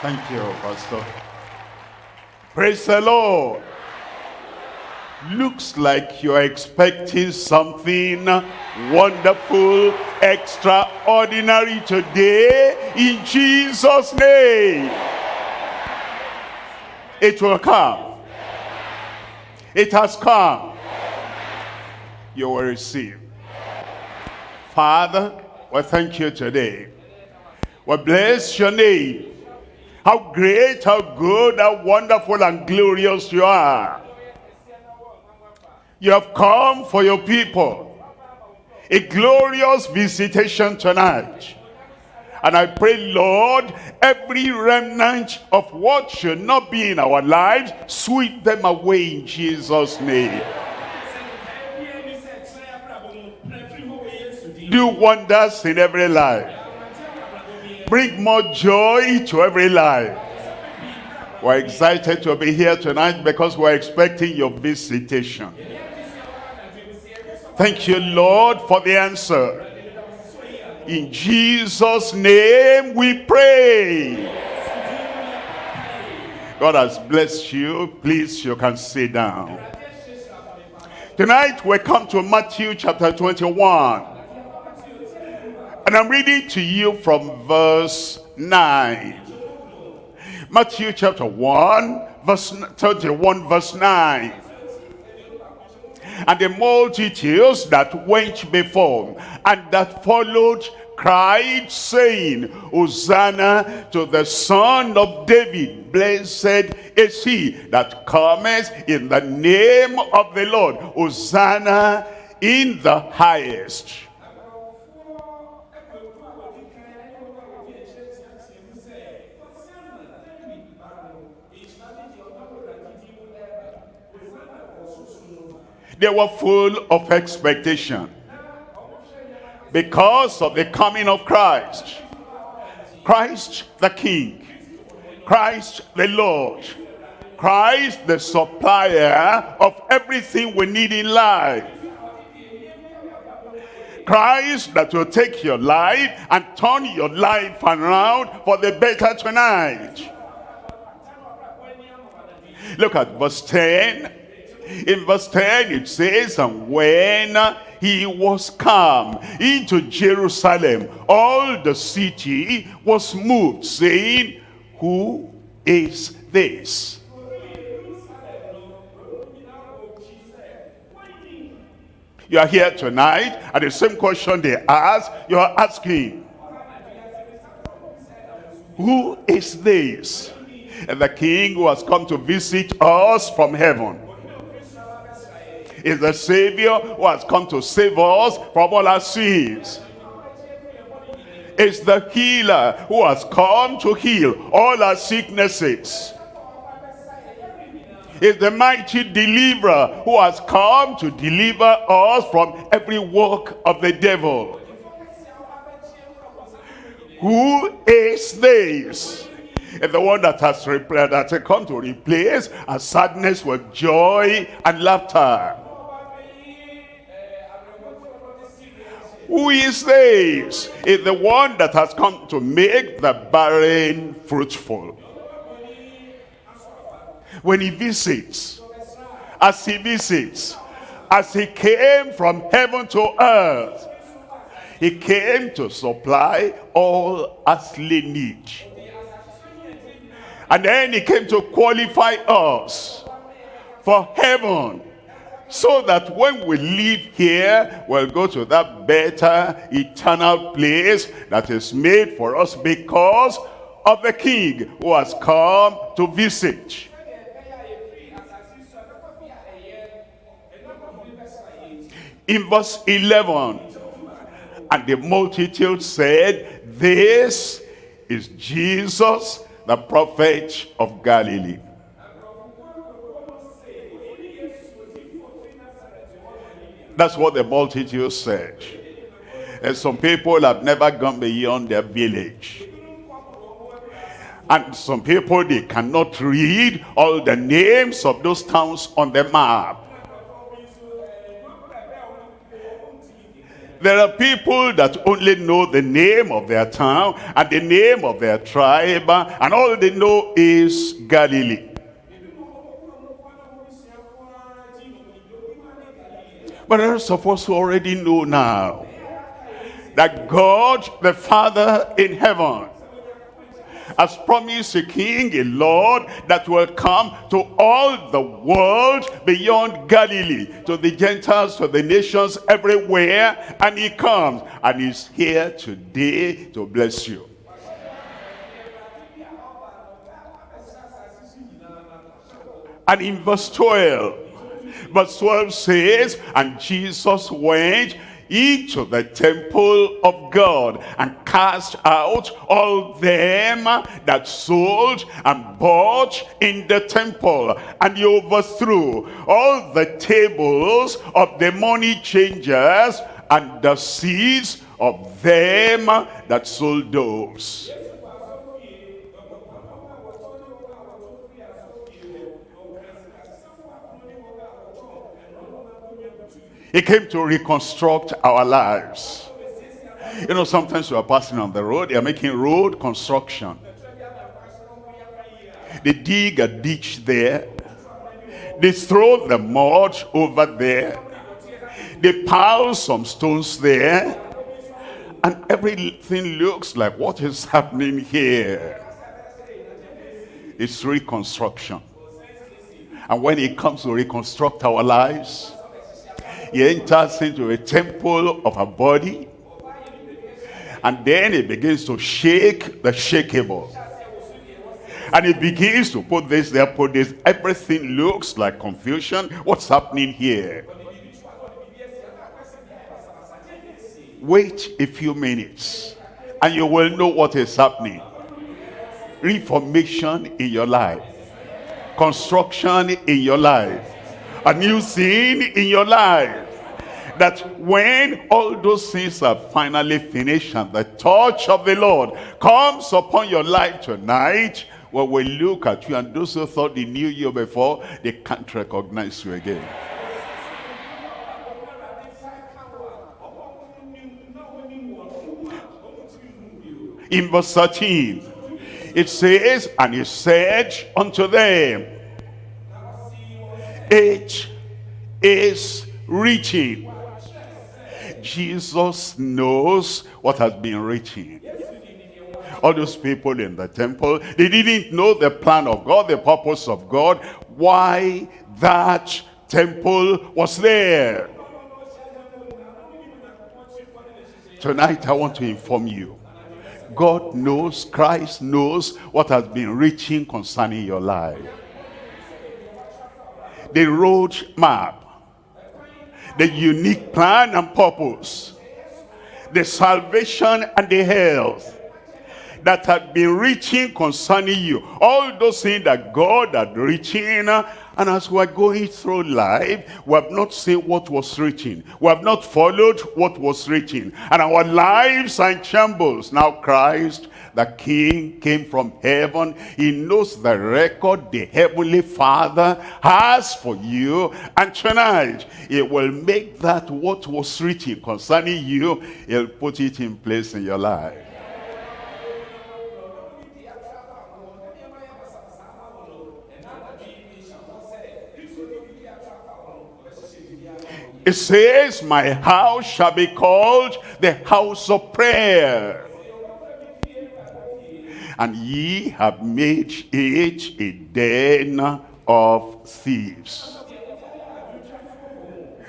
Thank you, Pastor. Praise the Lord. Looks like you're expecting something wonderful, extraordinary today in Jesus' name. It will come. It has come. You will receive. Father, we thank you today. We bless your name. How great, how good, how wonderful and glorious you are. You have come for your people. A glorious visitation tonight. And I pray, Lord, every remnant of what should not be in our lives, sweep them away in Jesus' name. Do wonders in every life. Bring more joy to every life. We're excited to be here tonight because we're expecting your visitation. Thank you, Lord, for the answer. In Jesus' name we pray. God has blessed you. Please, you can sit down. Tonight we come to Matthew chapter 21. And I'm reading to you from verse 9. Matthew chapter 1, verse 31, verse 9. And the multitudes that went before and that followed cried, saying, Hosanna to the Son of David. Blessed is he that cometh in the name of the Lord. Hosanna in the highest. They were full of expectation because of the coming of Christ. Christ the King. Christ the Lord. Christ the supplier of everything we need in life. Christ that will take your life and turn your life around for the better tonight. Look at verse 10. In verse 10 it says, And when he was come into Jerusalem, all the city was moved, saying, Who is this? You are here tonight, and the same question they ask, you are asking, Who is this? And the king who has come to visit us from heaven is the Savior who has come to save us from all our sins. It's the healer who has come to heal all our sicknesses. It's the mighty deliverer who has come to deliver us from every work of the devil. Who is this? It's the one that has that has come to replace our sadness with joy and laughter. Who is this? Is the one that has come to make the barren fruitful. When he visits, as he visits, as he came from heaven to earth, he came to supply all earthly need. And then he came to qualify us for heaven so that when we leave here, we'll go to that better eternal place that is made for us because of the King who has come to visit. In verse 11, and the multitude said, This is Jesus, the prophet of Galilee. That's what the multitude said. And some people have never gone beyond their village. And some people, they cannot read all the names of those towns on the map. There are people that only know the name of their town and the name of their tribe, and all they know is Galilee. But rest of us who already know now that God the Father in heaven has promised a king, a Lord that will come to all the world beyond Galilee, to the Gentiles, to the nations everywhere, and he comes and he's here today to bless you. And in verse 12, verse 12 says, And Jesus went into the temple of God and cast out all them that sold and bought in the temple and he overthrew all the tables of the money changers and the seats of them that sold doves. He came to reconstruct our lives. You know, sometimes we are passing on the road, they are making road construction. They dig a ditch there. They throw the mud over there. They pile some stones there. And everything looks like what is happening here. It's reconstruction. And when it comes to reconstruct our lives, he enters into a temple of a body. And then he begins to shake the shakeable. And he begins to put this there, put this. Everything looks like confusion. What's happening here? Wait a few minutes and you will know what is happening. Reformation in your life. Construction in your life a new thing in your life that when all those things are finally finished and the touch of the Lord comes upon your life tonight, well, we look at you and those who thought they knew you before, they can't recognize you again. In verse 13, it says, And he said unto them, it is reaching. Jesus knows what has been reaching. All those people in the temple, they didn't know the plan of God, the purpose of God, why that temple was there. Tonight I want to inform you. God knows, Christ knows what has been reaching concerning your life the road map, the unique plan and purpose, the salvation and the health that had been reaching concerning you. All those things that God had reaching and as we're going through life, we have not seen what was written. We have not followed what was written. And our lives are in shambles. Now Christ, the King, came from heaven. He knows the record the Heavenly Father has for you. And tonight, it will make that what was written concerning you, he'll put it in place in your life. It says, my house shall be called the house of prayer. And ye have made it a den of thieves.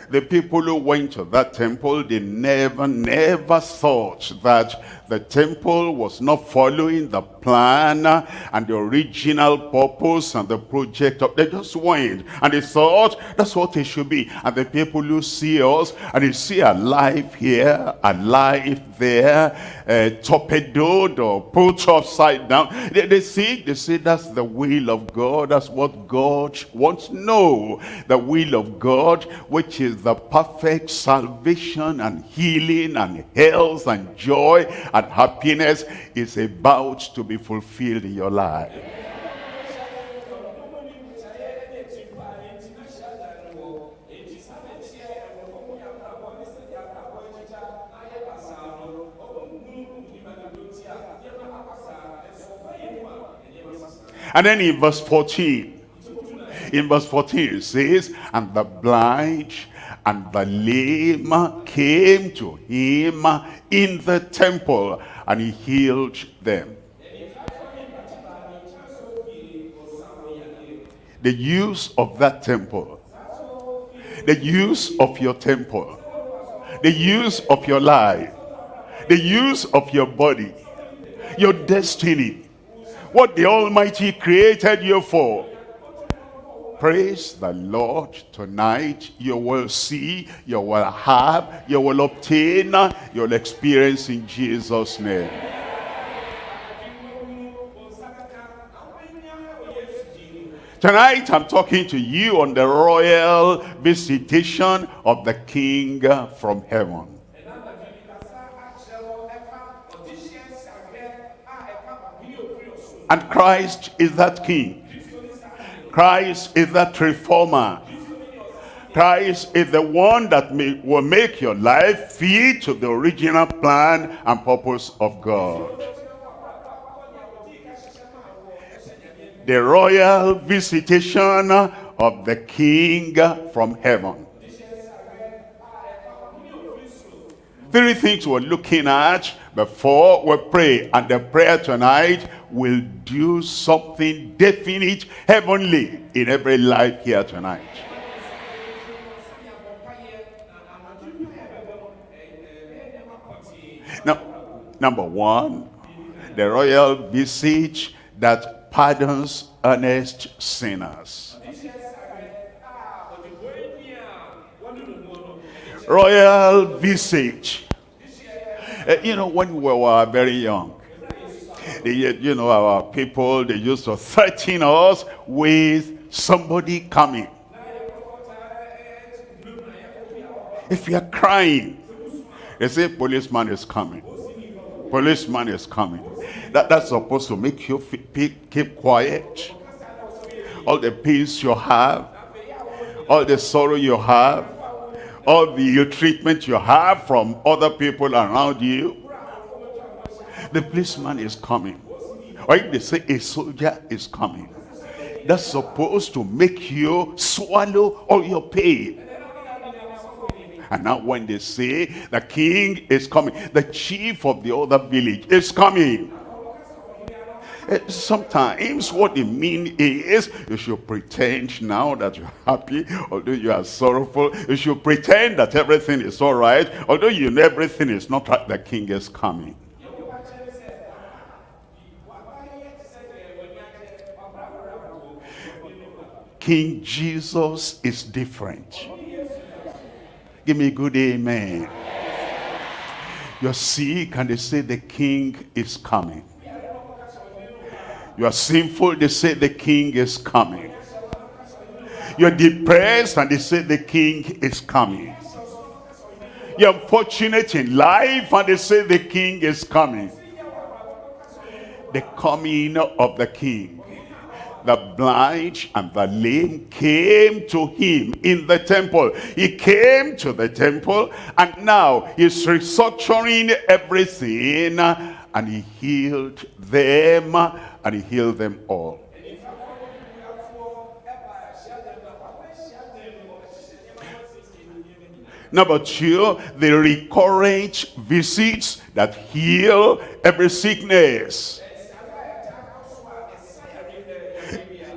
The people who went to that temple, they never, never thought that the temple was not following the plan and the original purpose and the project of they just went and they thought that's what it should be. And the people who see us and they see a life here a life there uh, torpedoed or put upside down. They, they see they say that's the will of god that's what god wants no the will of god which is the perfect salvation and healing and health and joy and and happiness is about to be fulfilled in your life. And then in verse 14, in verse 14 it says, And the blind and the lame came to him in the temple, and he healed them. The use of that temple, the use of your temple, the use of your life, the use of your body, your destiny, what the Almighty created you for. Praise the Lord tonight. You will see, you will have, you will obtain, you'll experience in Jesus' name. Tonight I'm talking to you on the royal visitation of the King from heaven. And Christ is that King. Christ is that reformer. Christ is the one that may, will make your life fit to the original plan and purpose of God. The royal visitation of the King from heaven. Three things we're looking at before we pray. And the prayer tonight will do something definite, heavenly in every life here tonight. Now, number one, the royal visit that pardons earnest sinners. Royal visage. Uh, you know, when we were very young, you know, our people, they used to threaten us with somebody coming. If you are crying, they say policeman is coming. Policeman is coming. That, that's supposed to make you keep quiet. All the peace you have, all the sorrow you have, all the ill treatment you have from other people around you, the policeman is coming. Or if they say a soldier is coming, that's supposed to make you swallow all your pain. And now when they say the king is coming, the chief of the other village is coming. Eh, sometimes what they mean is you should pretend now that you're happy, although you are sorrowful. You should pretend that everything is all right, although you know everything is not right. The king is coming. King Jesus is different. Give me a good amen. You're sick and they say the king is coming. You are sinful, they say the king is coming. You're depressed and they say the king is coming. You're unfortunate in life and they say the king is coming. The coming of the king the blind and the lame came to him in the temple. He came to the temple and now he's restructuring everything and he healed them and he healed them all. Number two, the recurrent visits that heal every sickness.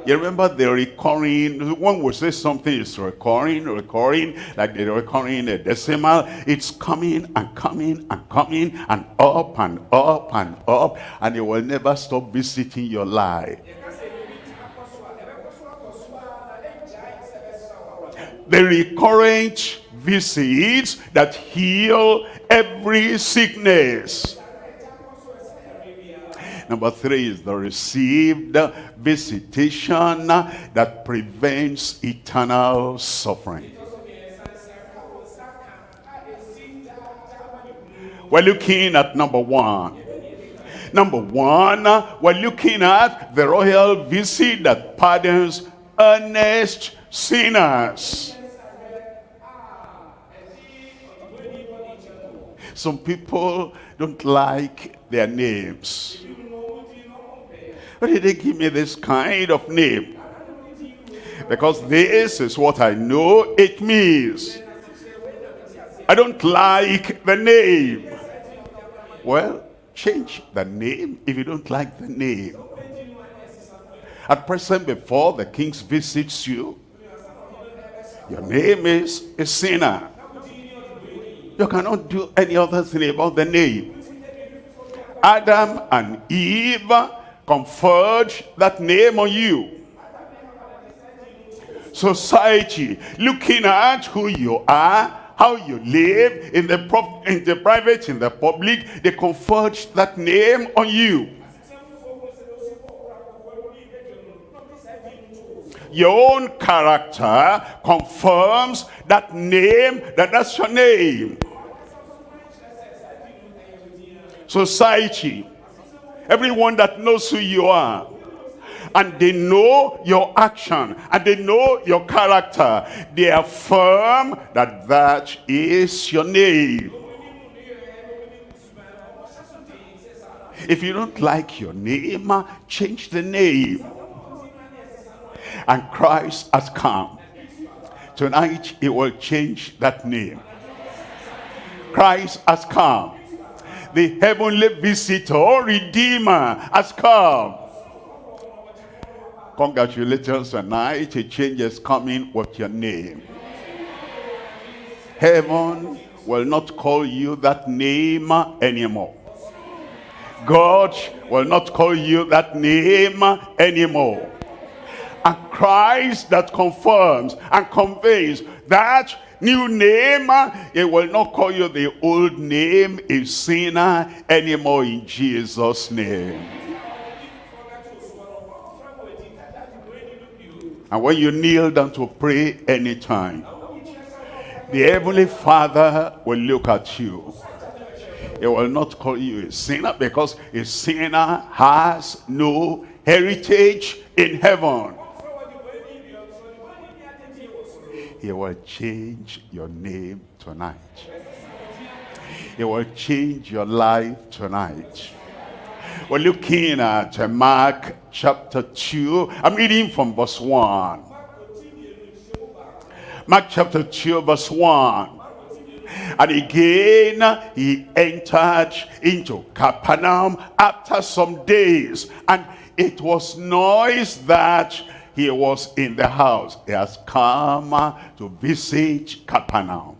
You remember the recurring, when we say something is recurring, recurring, like the recurring decimal, it's coming and coming and coming and up and up and up, and it will never stop visiting your life. The recurrent visits that heal every sickness. Number three is the received visitation that prevents eternal suffering. We're looking at number one. Number one, we're looking at the royal visit that pardons earnest sinners. Some people don't like their names. Why did they give me this kind of name? Because this is what I know it means. I don't like the name. Well, change the name if you don't like the name. At present, before the king visits you, your name is a sinner. You cannot do any other thing about the name. Adam and Eve conferred that name on you. Society, looking at who you are, how you live in the, in the private, in the public, they conferred that name on you. Your own character confirms that name, that that's your name. Society, everyone that knows who you are, and they know your action and they know your character they affirm that that is your name. If you don't like your name change the name. And Christ has come. Tonight he will change that name. Christ has come the heavenly visitor or redeemer has come Congratulations tonight. A change is coming with your name. Heaven will not call you that name anymore. God will not call you that name anymore. And Christ that confirms and conveys that new name, ah. it will not call you the old name, a sinner anymore in Jesus' name. And when you kneel down to pray anytime, the Heavenly Father will look at you. He will not call you a sinner because a sinner has no heritage in heaven. He will change your name tonight. He will change your life tonight. We're looking at uh, Mark chapter 2. I'm reading from verse 1. Mark chapter 2 verse 1. And again he entered into Capernaum after some days. And it was noise that he was in the house. He has come to visit Capernaum.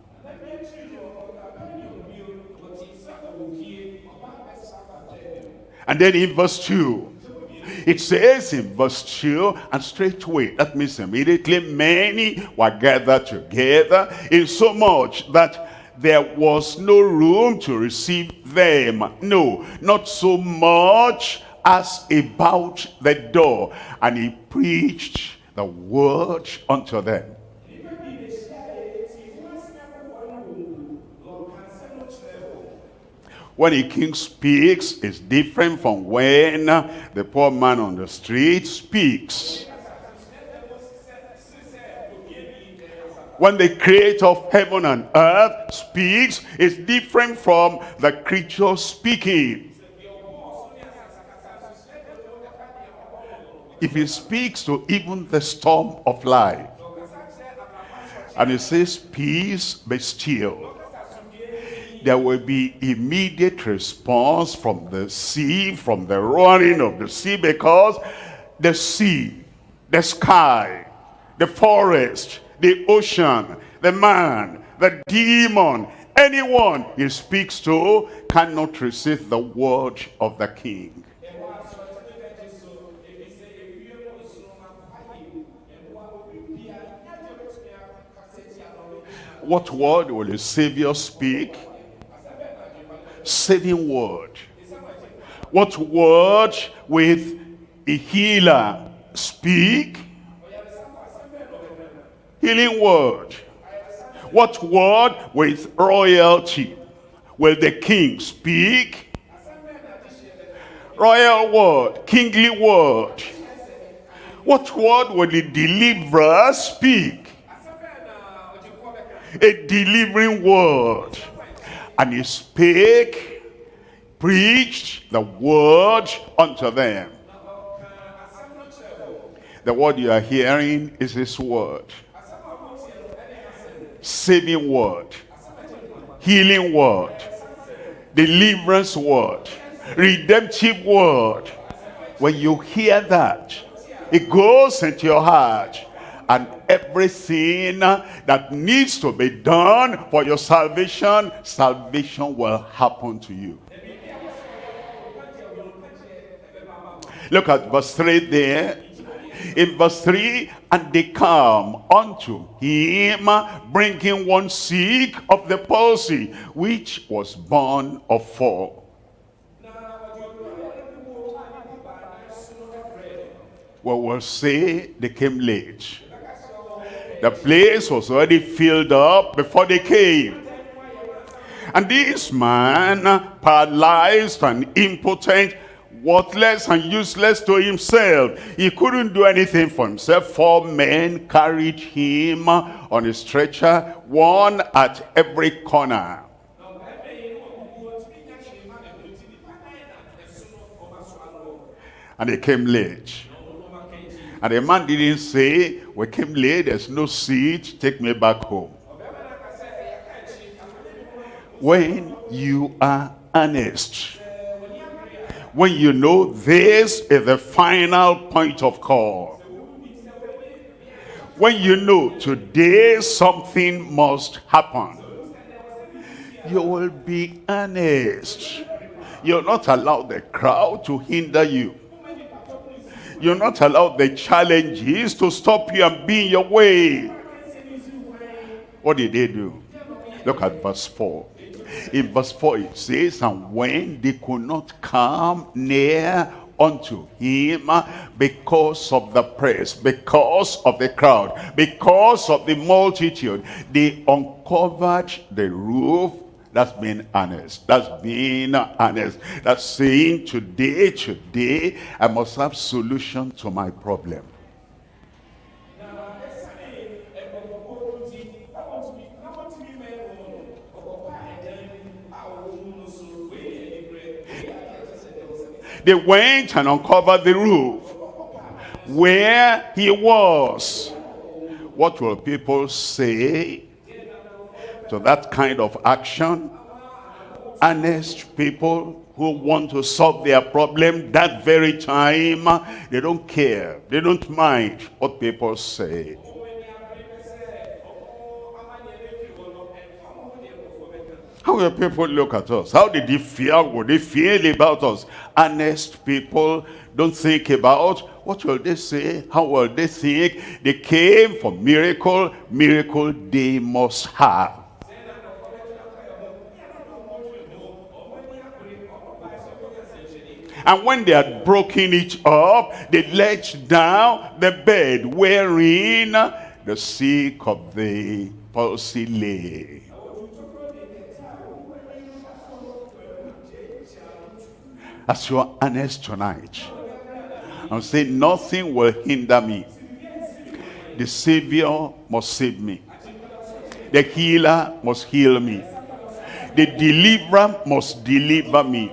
And then in verse 2, it says in verse 2, and straightway, that means immediately many were gathered together, in so much that there was no room to receive them. No, not so much as about the door. And he preached the word unto them. When a king speaks, it's different from when the poor man on the street speaks. When the creator of heaven and earth speaks, it's different from the creature speaking. If he speaks to even the storm of life, and he says, peace be still there will be immediate response from the sea, from the roaring of the sea, because the sea, the sky, the forest, the ocean, the man, the demon, anyone he speaks to cannot resist the word of the king. What word will the Savior speak? saving word. What word with a healer speak? Healing word. What word with royalty will the king speak? Royal word, kingly word. What word will the deliverer speak? A delivering word and he spake, preached the word unto them. The word you are hearing is his word. Saving word. Healing word. Deliverance word. Redemptive word. When you hear that, it goes into your heart and everything that needs to be done for your salvation, salvation will happen to you. Look at verse 3 there. In verse 3, and they come unto him, bringing one sick of the palsy, which was borne of four. We will say they came late. The place was already filled up before they came. And this man, paralyzed and impotent, worthless and useless to himself. He couldn't do anything for himself. Four men carried him on a stretcher, one at every corner. And they came late. And the man didn't say, we came late, there's no seat, take me back home. When you are honest, when you know this is the final point of call, when you know today something must happen, you will be honest. You'll not allow the crowd to hinder you. You're not allowed the challenges to stop you and be in your way. What did they do? Look at verse 4. In verse 4 it says, And when they could not come near unto him because of the press, because of the crowd, because of the multitude, they uncovered the roof that's being honest. That's being honest. That's saying today, today, I must have solution to my problem. They went and uncovered the roof where he was. What will people say to that kind of action. Honest people who want to solve their problem that very time, they don't care. They don't mind what people say. How will people look at us? How did they feel? Would they feel about us? Honest people don't think about what will they say? How will they think? They came for miracle. Miracle they must have. And when they had broken it up, they let down the bed wherein the sick of the palsy lay. As you are honest tonight, I'm saying nothing will hinder me. The Savior must save me. The healer must heal me. The deliverer must deliver me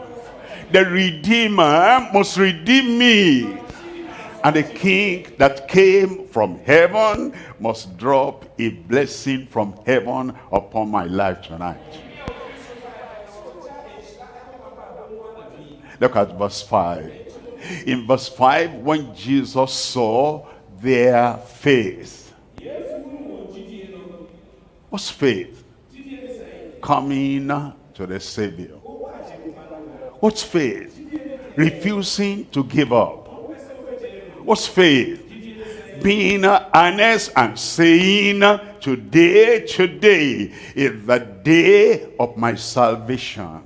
the Redeemer must redeem me. And the king that came from heaven must drop a blessing from heaven upon my life tonight. Look at verse 5. In verse 5, when Jesus saw their faith. What's faith? Coming to the Savior. What's faith? Refusing to give up. What's faith? Being honest and saying, today, today is the day of my salvation.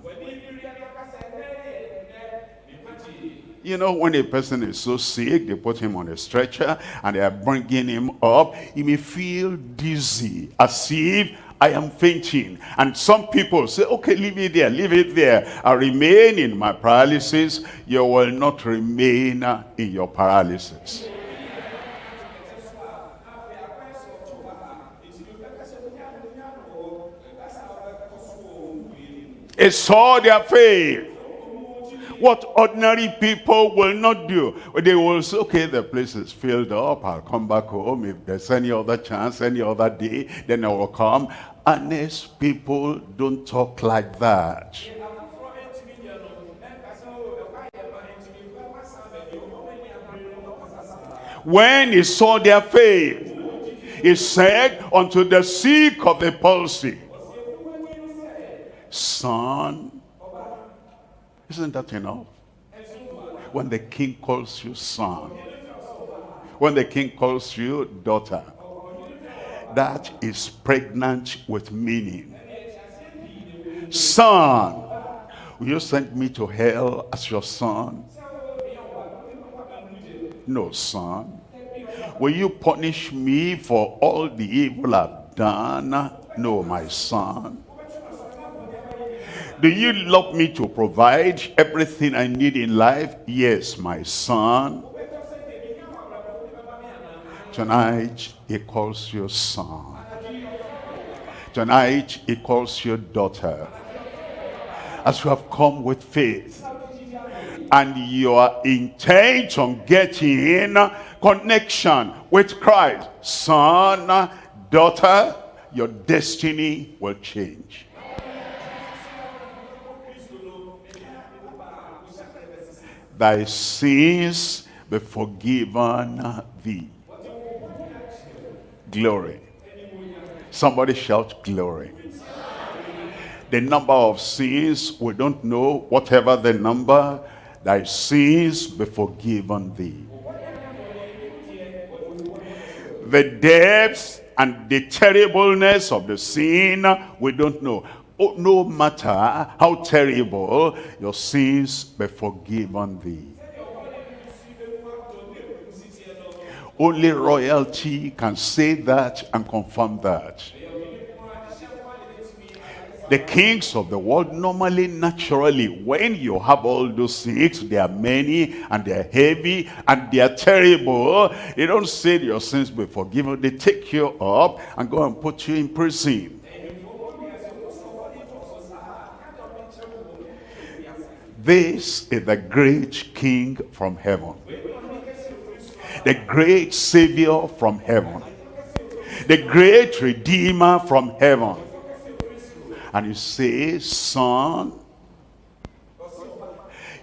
You know, when a person is so sick, they put him on a stretcher and they are bringing him up, he may feel dizzy, as if I am fainting. And some people say, okay, leave it there, leave it there. I remain in my paralysis. You will not remain in your paralysis. It saw their faith. What ordinary people will not do. They will say, okay, the place is filled up. I'll come back home. If there's any other chance, any other day, then I will come. Honest people don't talk like that. When he saw their faith, he said unto the sick of the palsy, Son, isn't that enough? When the king calls you son, when the king calls you daughter, that is pregnant with meaning. Son, will you send me to hell as your son? No, son. Will you punish me for all the evil I've done? No, my son. Do you love me to provide everything I need in life? Yes, my son. Tonight, he calls you son. Tonight, he calls you daughter. As you have come with faith, and you are intent on getting connection with Christ, son, daughter, your destiny will change. Thy sins be forgiven thee. Glory. Somebody shout glory. The number of sins, we don't know, whatever the number, thy sins be forgiven thee. The depths and the terribleness of the sin, we don't know. Oh, no matter how terrible, your sins be forgiven thee. Only royalty can say that and confirm that. The kings of the world normally, naturally, when you have all those sins, they are many and they are heavy and they are terrible. They don't say your sins be forgiven. They take you up and go and put you in prison. This is the great king from heaven. The great savior from heaven. The great redeemer from heaven and you say, son.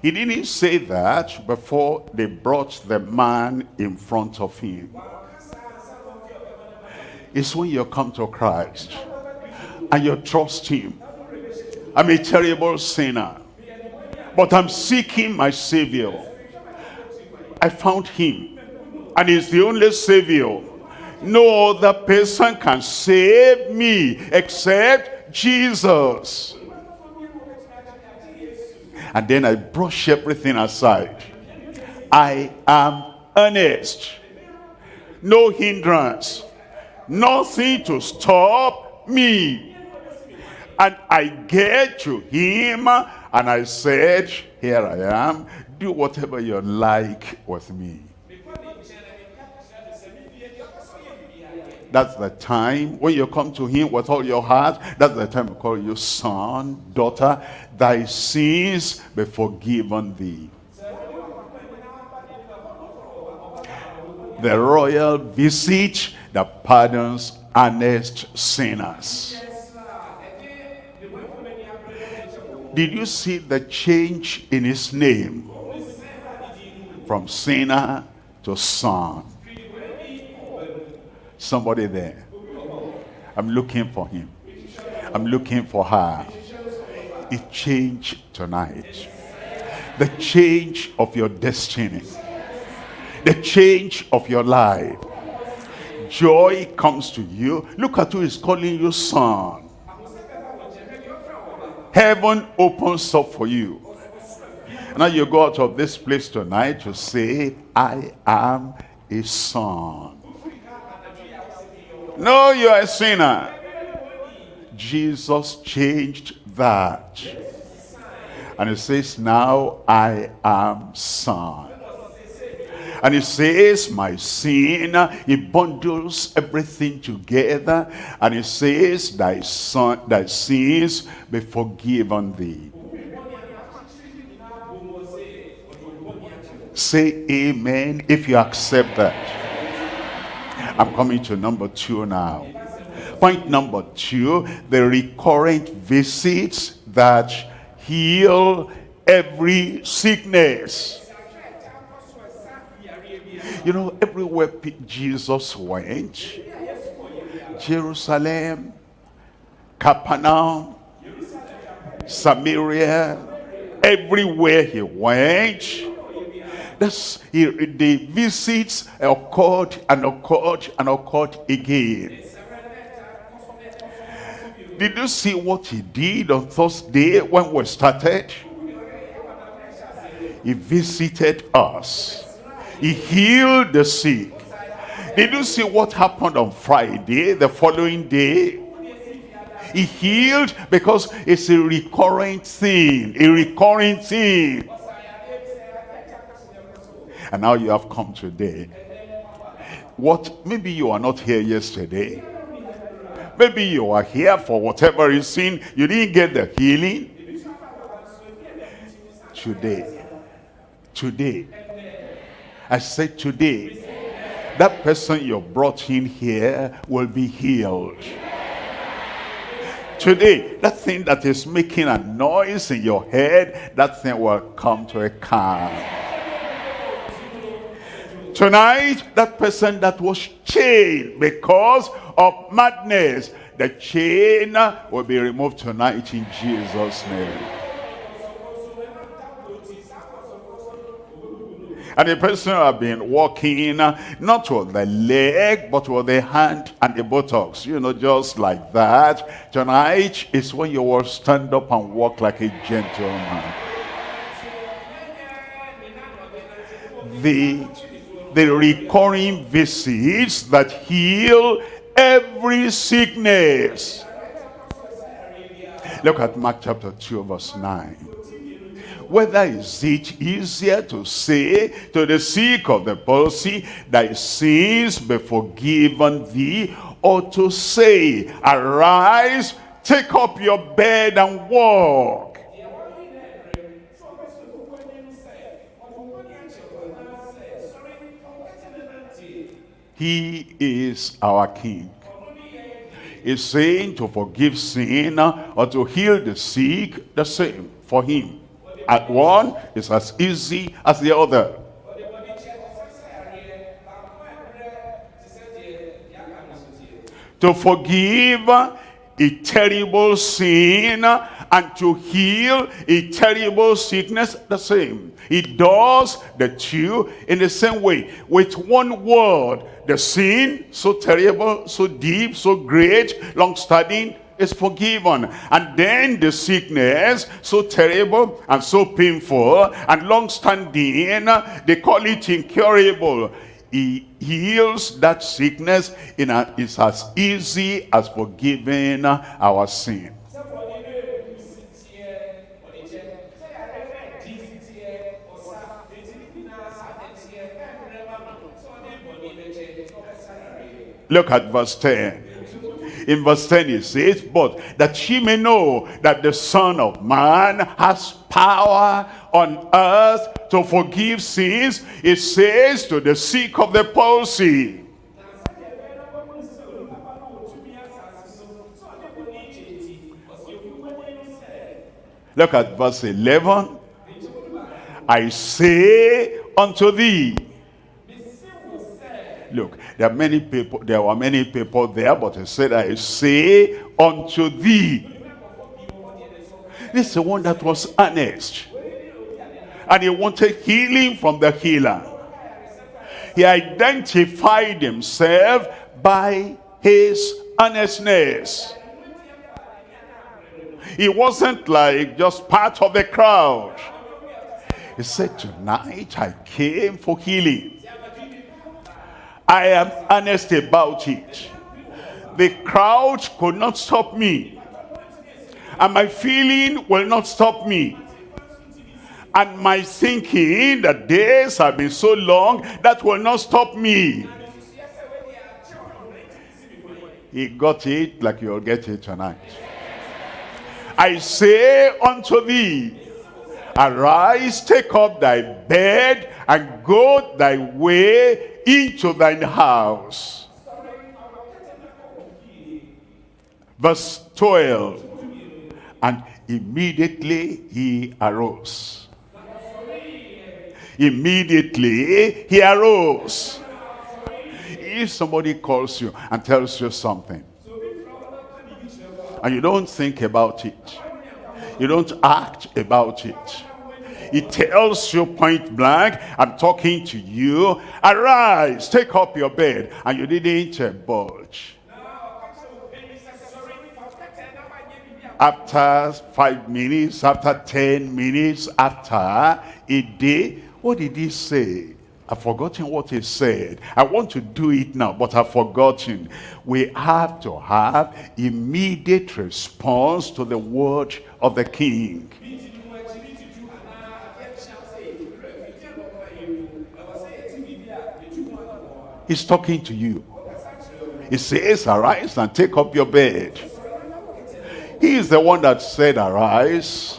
He didn't say that before they brought the man in front of him. It's when you come to Christ and you trust him. I'm a terrible sinner, but I'm seeking my Savior. I found him, and he's the only Savior. No other person can save me except Jesus. And then I brush everything aside. I am earnest. No hindrance. Nothing to stop me. And I get to him and I said, here I am. Do whatever you like with me. That's the time when you come to him with all your heart. That's the time to call you son, daughter. Thy sins be forgiven thee. The royal visit that pardons honest sinners. Did you see the change in his name? From sinner to son. Somebody there. I'm looking for him. I'm looking for her. It changed tonight. The change of your destiny. The change of your life. Joy comes to you. Look at who is calling you son. Heaven opens up for you. Now you go out of this place tonight to say, I am a son. No, you are a sinner. Jesus changed that. And he says, now I am son. And he says, my sin, he bundles everything together. And he says, thy son, thy sins be forgiven thee. Say amen if you accept that. I'm coming to number two now. Point number two, the recurrent visits that heal every sickness. You know, everywhere Jesus went, Jerusalem, Capernaum, Samaria, everywhere he went, that's, he, the visits occurred and occurred and occurred again. Did you see what he did on Thursday when we started? He visited us. He healed the sick. Did you see what happened on Friday, the following day? He healed because it's a recurring thing, a recurring thing. And now you have come today. What, maybe you are not here yesterday. Maybe you are here for whatever reason. You didn't get the healing. Today. Today. I said today. That person you brought in here will be healed. Today, that thing that is making a noise in your head, that thing will come to a calm. Tonight, that person that was chained because of madness, the chain will be removed tonight in Jesus' name. And the person who have been walking, not with the leg, but with the hand and the buttocks. You know, just like that. Tonight is when you will stand up and walk like a gentleman. The the recurring visits that heal every sickness. Look at Mark chapter 2 verse 9. Whether is it easier to say to the sick of the palsy, thy sins be forgiven thee, or to say, arise, take up your bed and walk. He is our King. He's saying to forgive sin or to heal the sick, the same for him. At one is as easy as the other. To forgive a terrible sin and to heal a terrible sickness the same. He does the two in the same way. With one word, the sin, so terrible, so deep, so great, long-standing, is forgiven. And then the sickness, so terrible and so painful and long-standing, they call it incurable. He heals that sickness in a, as easy as forgiving our sin. Look at verse 10 in verse 10 it says but that she may know that the son of man has power on earth to forgive sins it says to the sick of the palsy. Look at verse 11 i say unto thee look there are many people there were many people there but he said i say unto thee. This is the one that was honest. And he wanted healing from the healer. He identified himself by his honestness. He wasn't like just part of the crowd. He said tonight i came for healing I am honest about it. The crowd could not stop me. And my feeling will not stop me. And my thinking that days have been so long, that will not stop me. He got it like you'll get it tonight. I say unto thee, Arise, take up thy bed, and go thy way into thine house. Verse 12. And immediately he arose. Immediately he arose. If somebody calls you and tells you something, and you don't think about it, you don't act about it, it tells you point blank, I'm talking to you, arise, take up your bed, and you didn't budge. After five minutes, after ten minutes, after a day, what did he say? I've forgotten what he said. I want to do it now, but I've forgotten. We have to have immediate response to the word of the king. He's talking to you. He says, arise and take up your bed. He is the one that said, arise.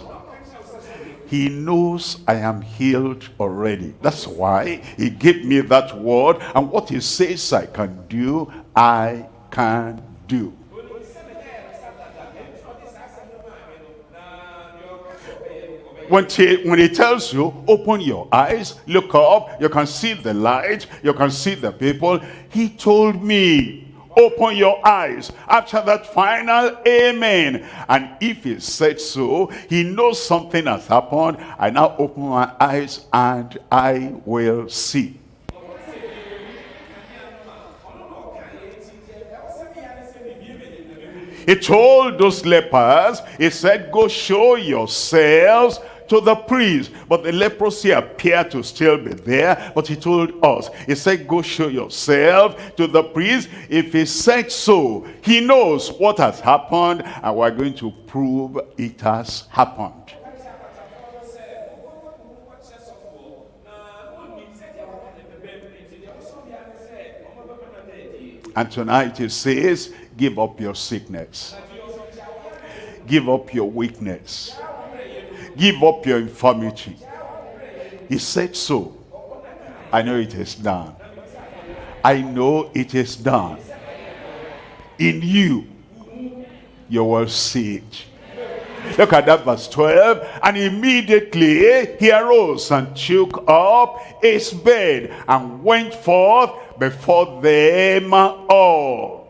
He knows I am healed already. That's why he gave me that word. And what he says I can do, I can do. When he, when he tells you, open your eyes, look up, you can see the light, you can see the people. He told me, open your eyes. After that final amen. And if he said so, he knows something has happened. I now open my eyes and I will see. He told those lepers, he said, go show yourselves to the priest. But the leprosy appeared to still be there. But he told us, he said, go show yourself to the priest. If he said so, he knows what has happened and we're going to prove it has happened. And tonight it says, give up your sickness. Give up your weakness. Give up your infirmity. He said so. I know it is done. I know it is done. In you, you will see it. Look at that verse 12. And immediately he arose and took up his bed and went forth before them all.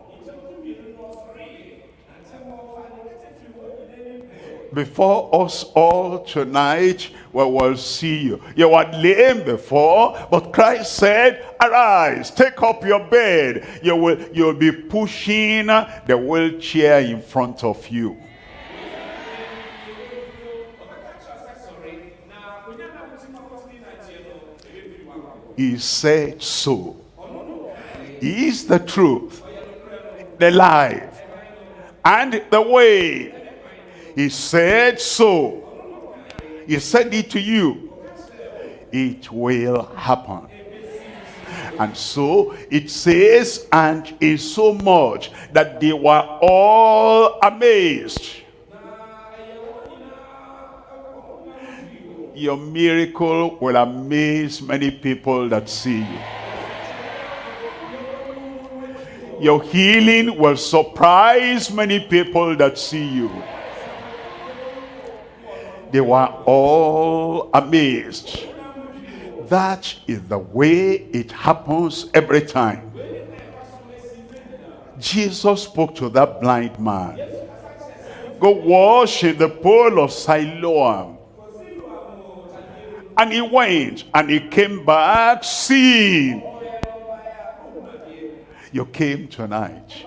Before us all tonight, we will see you. You were lame before, but Christ said, arise, take up your bed. You will, you'll be pushing the wheelchair in front of you. He said so. He is the truth, the life, and the way he said so. He said it to you. It will happen. And so it says, and in so much that they were all amazed. Your miracle will amaze many people that see you. Your healing will surprise many people that see you they were all amazed. That is the way it happens every time. Jesus spoke to that blind man. Go wash in the pool of Siloam. And he went and he came back seeing. You came tonight.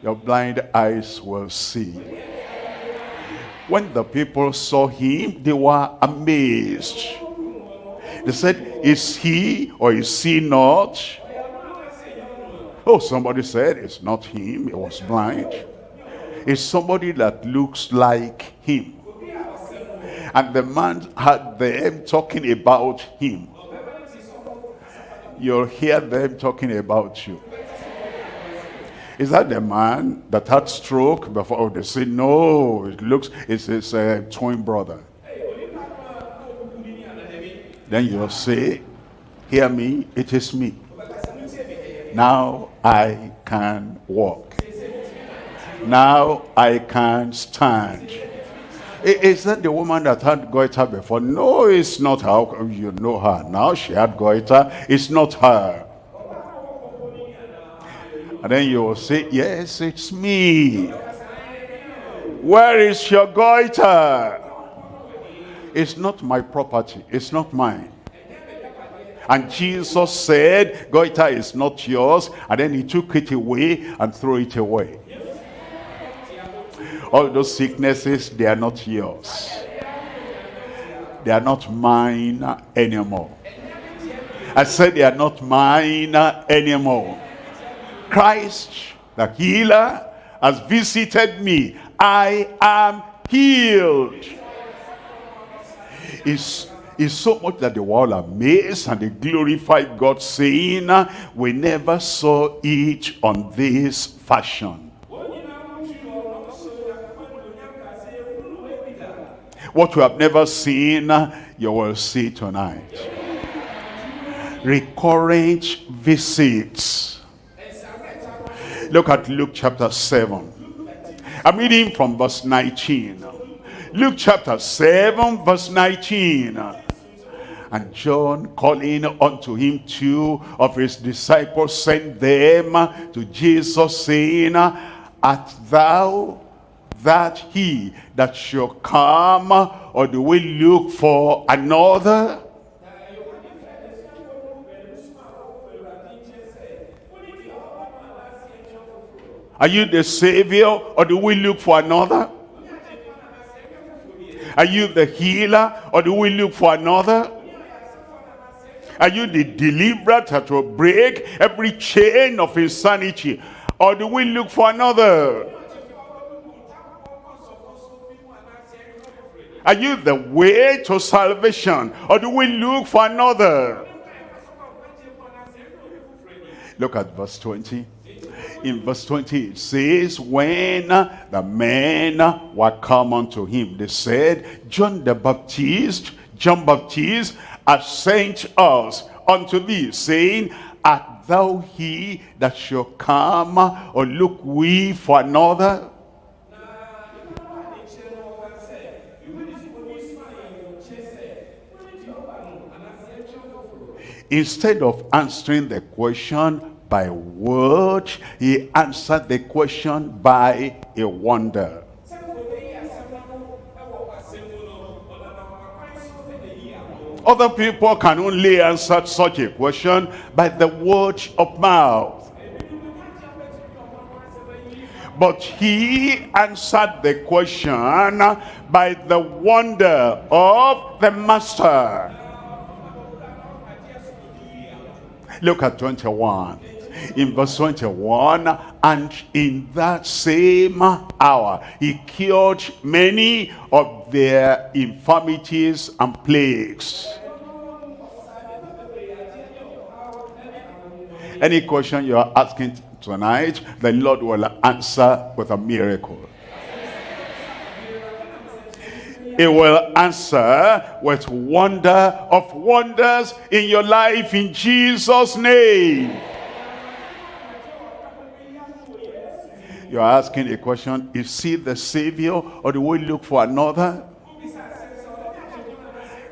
Your blind eyes will see. When the people saw him, they were amazed. They said, is he or is he not? Oh, somebody said, it's not him, he was blind. It's somebody that looks like him. And the man had them talking about him. You'll hear them talking about you. Is that the man that had stroke before? Oh, they say, no, it looks, it's his uh, twin brother. Then you'll say, hear me, it is me. Now I can walk. Now I can stand. Is that the woman that had goiter before? No, it's not her. You know her. Now she had goiter. It's not her. And then you will say, yes, it's me. Where is your goiter? It's not my property. It's not mine. And Jesus said, goiter is not yours. And then he took it away and threw it away. All those sicknesses, they are not yours. They are not mine anymore. I said they are not mine anymore. Christ, the healer, has visited me. I am healed. It's is so much that they were all amazed and they glorified God saying, we never saw it on this fashion. What you have never seen, you will see tonight. Recurrent visits. Look at Luke chapter 7. I'm reading from verse 19. Luke chapter 7 verse 19. And John calling unto him two of his disciples sent them to Jesus saying, Art thou that he that shall come or do we look for another? Are you the savior or do we look for another? Are you the healer or do we look for another? Are you the deliverer that will break every chain of insanity? Or do we look for another? Are you the way to salvation? Or do we look for another? Look at verse 20 in verse 20 it says when the men were come unto him they said john the baptist john baptist has sent us unto thee saying art thou he that shall come or look we for another instead of answering the question by word. He answered the question by a wonder. Other people can only answer such a question by the word of mouth. But he answered the question by the wonder of the master. Look at 21 in verse 21 and in that same hour he cured many of their infirmities and plagues. Any question you are asking tonight the lord will answer with a miracle. He will answer with wonder of wonders in your life in jesus name You're asking a question, is he the Savior or do we look for another?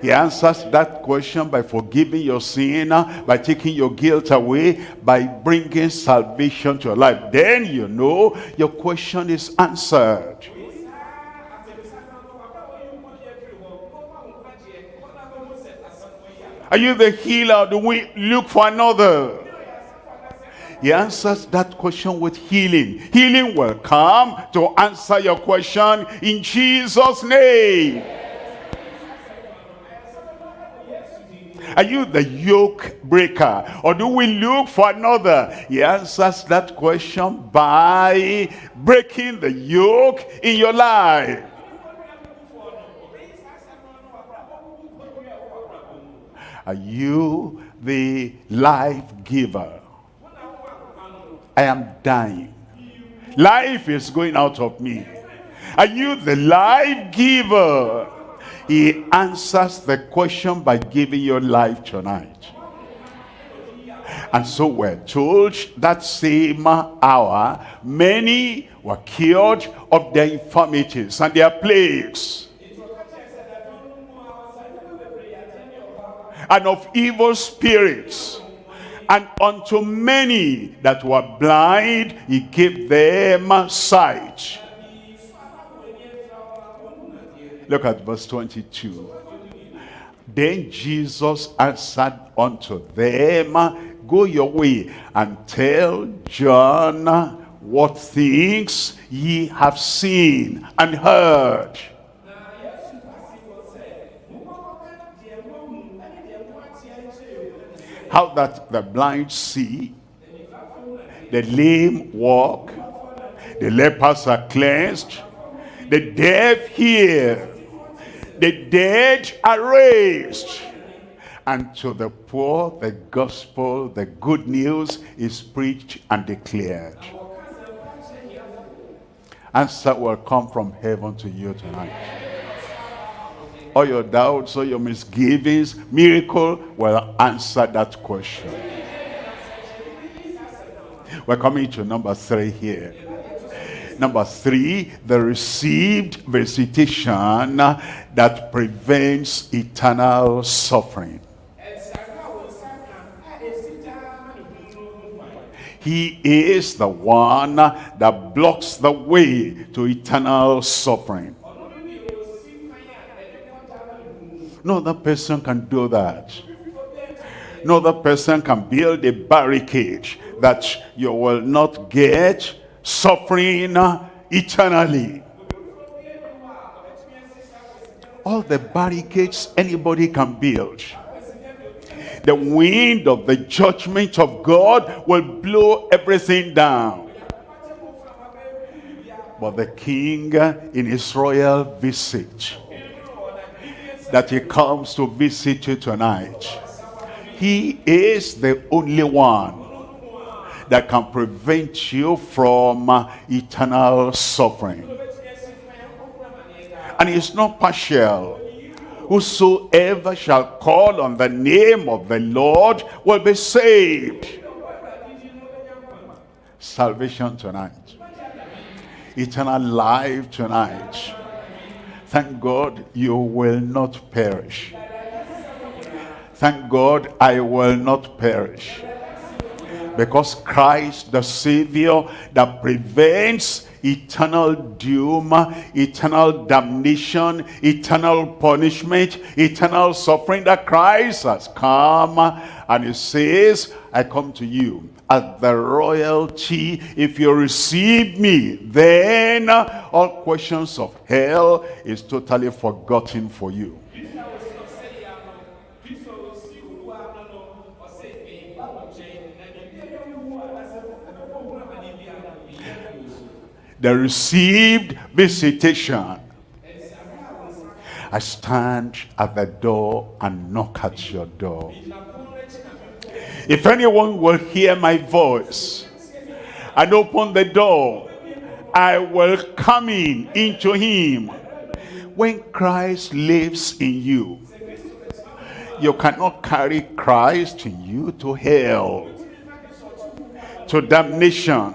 He answers that question by forgiving your sin, uh, by taking your guilt away, by bringing salvation to your life. Then you know your question is answered. Are you the healer do we look for another? He answers that question with healing. Healing will come to answer your question in Jesus' name. Are you the yoke breaker? Or do we look for another? He answers that question by breaking the yoke in your life. Are you the life giver? I am dying. Life is going out of me. Are you the life giver? he answers the question by giving you life tonight. And so we're told that same hour, many were cured of their infirmities and their plagues. And of evil spirits. And unto many that were blind, he gave them sight. Look at verse 22. Then Jesus answered unto them, Go your way and tell John what things ye have seen and heard. How that the blind see, the lame walk, the lepers are cleansed, the deaf hear, the dead are raised. And to the poor the gospel the good news is preached and declared. Answer will come from heaven to you tonight all your doubts all your misgivings miracle will answer that question we're coming to number three here Number three, the received visitation that prevents eternal suffering. He is the one that blocks the way to eternal suffering. No other person can do that. No other person can build a barricade that you will not get suffering eternally. All the barricades anybody can build the wind of the judgment of God will blow everything down. But the king in his royal visit, that he comes to visit you tonight, he is the only one that can prevent you from uh, eternal suffering. And it's not partial whosoever shall call on the name of the Lord will be saved. Salvation tonight. Eternal life tonight. Thank God you will not perish. Thank God I will not perish. Because Christ the Savior that prevents eternal doom, eternal damnation, eternal punishment, eternal suffering that Christ has come and he says, I come to you as the royalty. If you receive me, then all questions of hell is totally forgotten for you. The received visitation. I stand at the door and knock at your door. If anyone will hear my voice and open the door, I will come in into him. When Christ lives in you, you cannot carry Christ in you to hell, to damnation,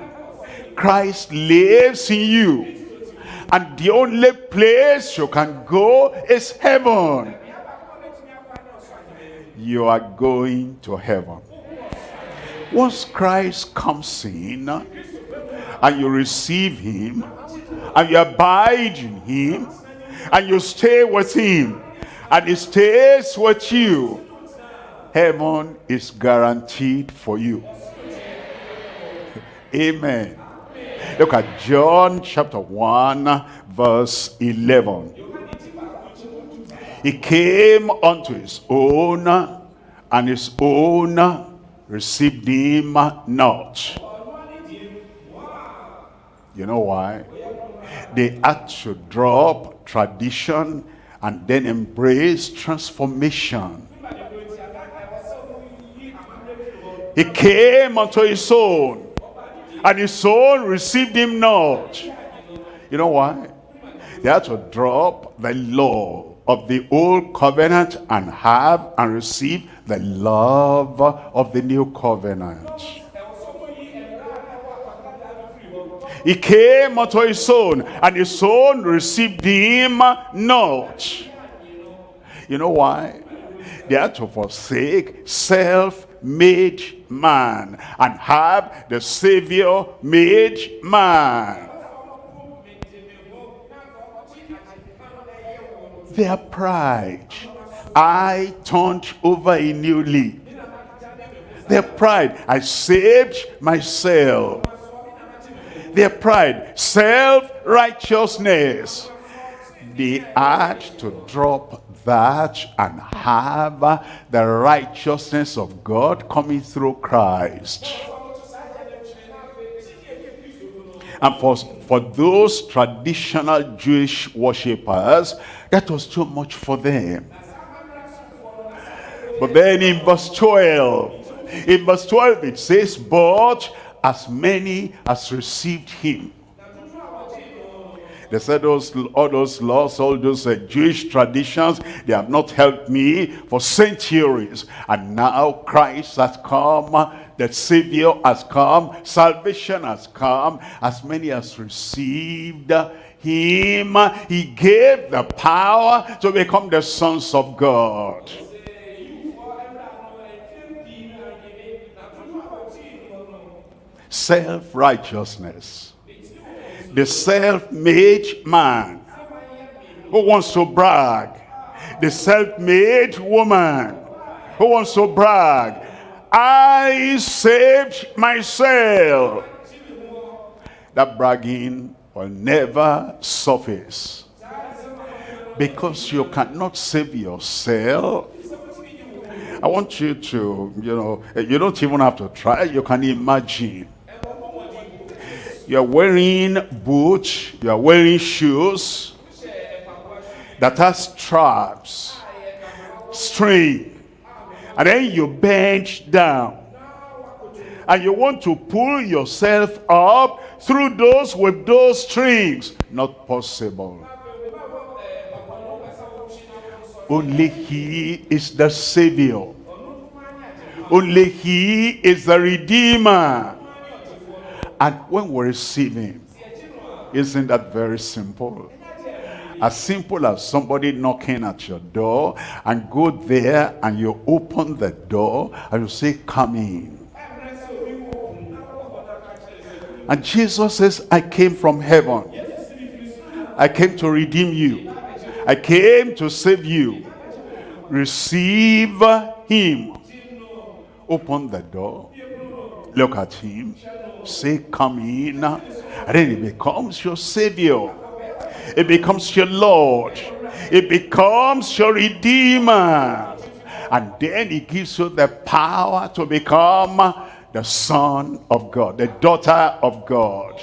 Christ lives in you. And the only place you can go is heaven. You are going to heaven. Once Christ comes in and you receive him and you abide in him and you stay with him and he stays with you, heaven is guaranteed for you. Amen. Look at John chapter 1 verse 11. He came unto his own and his own received him not. You know why? They had to drop tradition and then embrace transformation. He came unto his own and his soul received him not. You know why? They had to drop the law of the old covenant and have and receive the love of the new covenant. He came unto his own, and his own received him not. You know why? They had to forsake self-made man and have the Savior-made man. Their pride. I turned over a new leaf. Their pride. I saved myself. Their pride. Self-righteousness. They had to drop that and have the righteousness of God coming through Christ. And for, for those traditional Jewish worshippers, that was too much for them. But then in verse 12, in verse 12 it says, But as many as received him, they said those, all those laws, all those uh, Jewish traditions, they have not helped me for centuries. And now Christ has come, the Savior has come, salvation has come. As many as received him, he gave the power to become the sons of God. Self-righteousness the self-made man who wants to brag. The self-made woman who wants to brag. I saved myself. That bragging will never surface. Because you cannot save yourself. I want you to, you know, you don't even have to try. You can imagine you are wearing boots, you are wearing shoes that has straps, string, and then you bend down. And you want to pull yourself up through those with those strings. Not possible. Only he is the savior. Only he is the redeemer. And when we receive him, isn't that very simple? As simple as somebody knocking at your door and go there and you open the door and you say, come in. And Jesus says, I came from heaven. I came to redeem you. I came to save you. Receive him. Open the door. Look at him. Say come in. And then he becomes your savior. It becomes your lord. It becomes your redeemer. And then he gives you the power to become the son of god the daughter of god.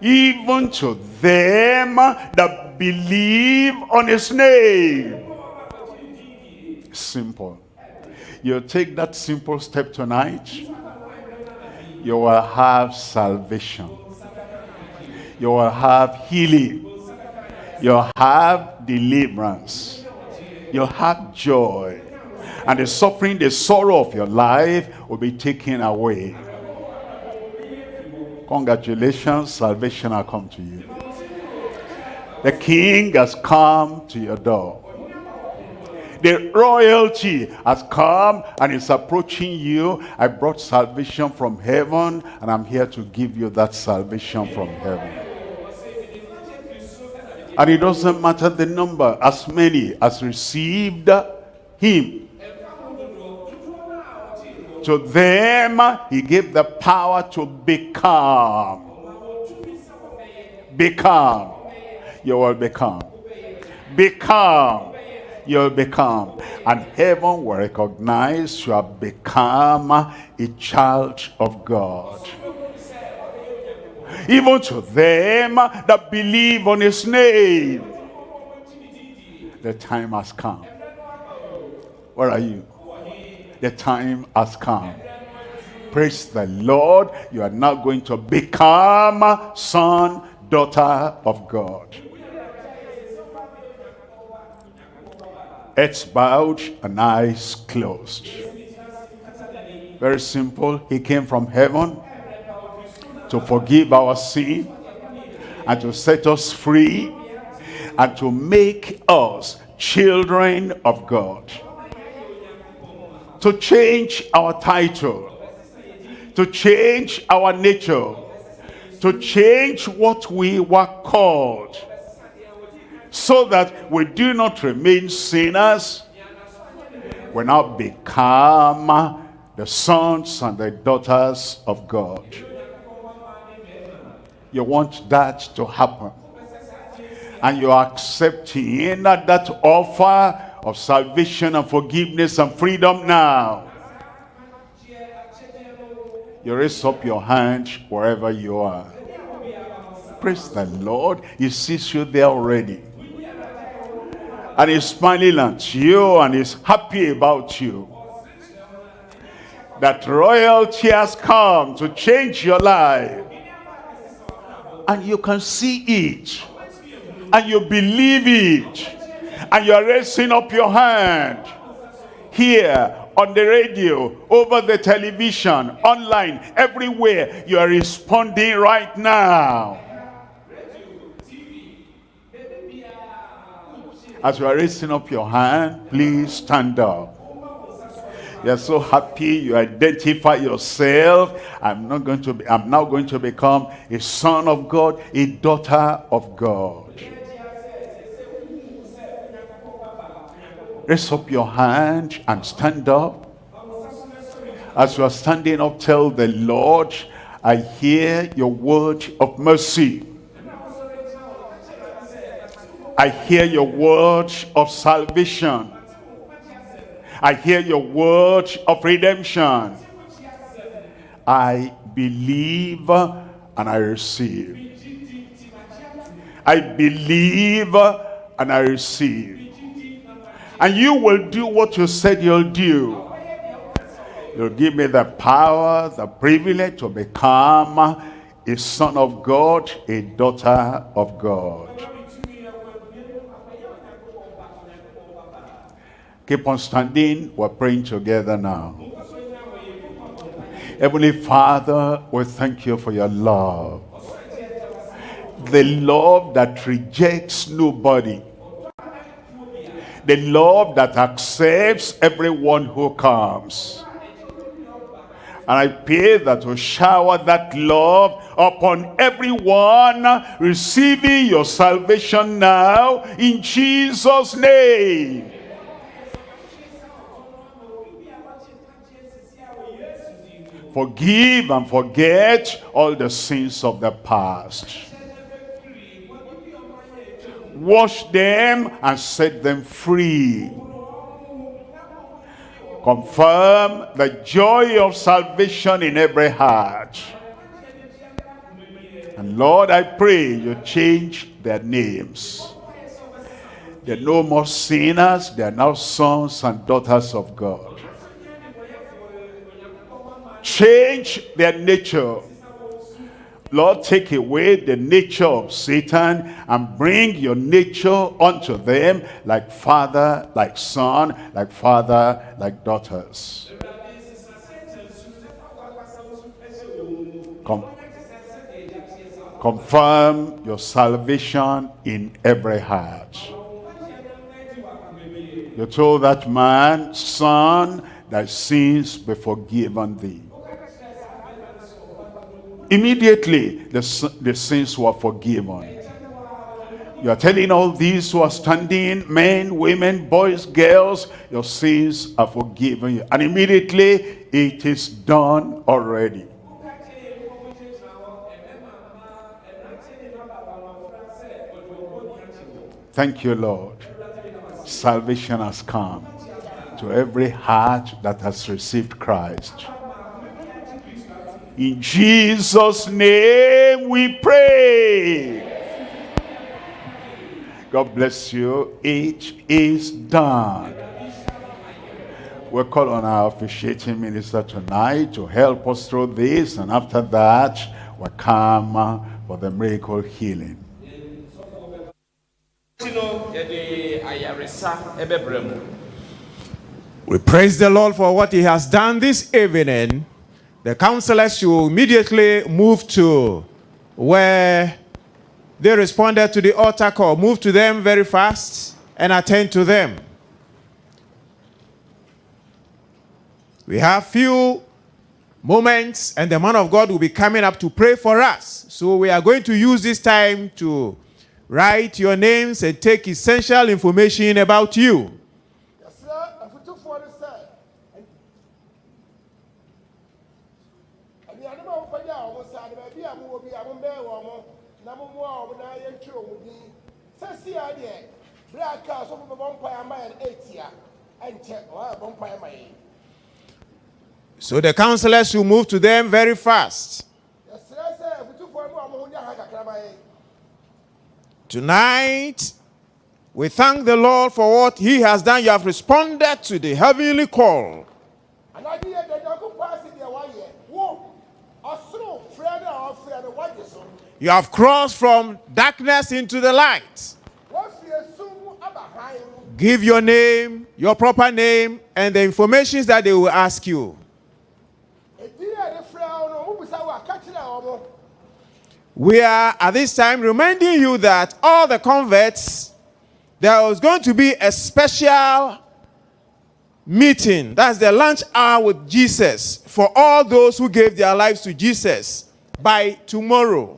Even to them that believe on his name. Simple you take that simple step tonight you will have salvation. You will have healing. You'll have deliverance. You'll have joy. And the suffering, the sorrow of your life will be taken away. Congratulations, salvation has come to you. The king has come to your door. The royalty has come and is approaching you. I brought salvation from heaven and I'm here to give you that salvation from heaven. And it doesn't matter the number, as many as received him. To them, he gave the power to become. Become. You will become. Become you'll become. And heaven will recognize you have become a child of God. Even to them that believe on his name. The time has come. Where are you? The time has come. Praise the Lord. You are now going to become son, daughter of God. Heads bowed and eyes closed. Very simple. He came from heaven to forgive our sin and to set us free and to make us children of God. To change our title, to change our nature, to change what we were called, so that we do not remain sinners, we now become the sons and the daughters of God. You want that to happen. And you're accepting that, that offer of salvation and forgiveness and freedom now. You raise up your hand wherever you are. Praise the Lord. He sees you there already. And he's smiling at you and he's happy about you. That royalty has come to change your life. And you can see it. And you believe it. And you're raising up your hand here on the radio over the television online everywhere. You are responding right now as you are raising up your hand please stand up. You're so happy you identify yourself. I'm not going to be i'm now going to become a son of god a daughter of god. Raise up your hand and stand up. As you are standing up tell the lord i hear your word of mercy i hear your word of salvation I hear your word of redemption. I believe and I receive. I believe and I receive. And you will do what you said you'll do. You'll give me the power, the privilege to become a son of God, a daughter of God. Keep on standing. We're praying together now. Heavenly Father, we thank you for your love. The love that rejects nobody. The love that accepts everyone who comes. And I pray that you shower that love upon everyone receiving your salvation now in Jesus' name. Forgive and forget all the sins of the past. Wash them and set them free. Confirm the joy of salvation in every heart. And Lord, I pray you change their names. They're no more sinners, they are now sons and daughters of God change their nature. Lord, take away the nature of Satan and bring your nature unto them like father, like son, like father, like daughters. Come. Confirm your salvation in every heart. You told that man, son, thy sins be forgiven thee. Immediately, the, the sins were forgiven. You are telling all these who are standing, men, women, boys, girls, your sins are forgiven you. And immediately, it is done already. Thank you, Lord. Salvation has come to every heart that has received Christ. In Jesus' name we pray. God bless you. It is done. We'll call on our officiating minister tonight to help us through this. And after that, we'll come uh, for the miracle healing. We praise the Lord for what He has done this evening. The counselors should immediately move to where they responded to the altar call. Move to them very fast and attend to them. We have few moments, and the man of God will be coming up to pray for us. So we are going to use this time to write your names and take essential information about you. Yɛntwerɛ ɔmo din sɛ sia deɛ berɛ a kaa so mobɛbɔ mpaeɛ ama yɛn ɛtia ɛnkyɛ ɔbɔ mpaeɛ ma yɛn So the counselors will move to them very fast. yɛsrɛ sɛ afotufoɔ no a ɔmo ho nyɛ ha kakra ma yɛn Tonight, we thank the Lord for what He has done. You have responded to the heavenly call. You have crossed from darkness into the light. Give your name, your proper name, and the information that they will ask you. We are at this time reminding you that all the converts, there was going to be a special meeting. That's the lunch hour with Jesus for all those who gave their lives to Jesus by tomorrow.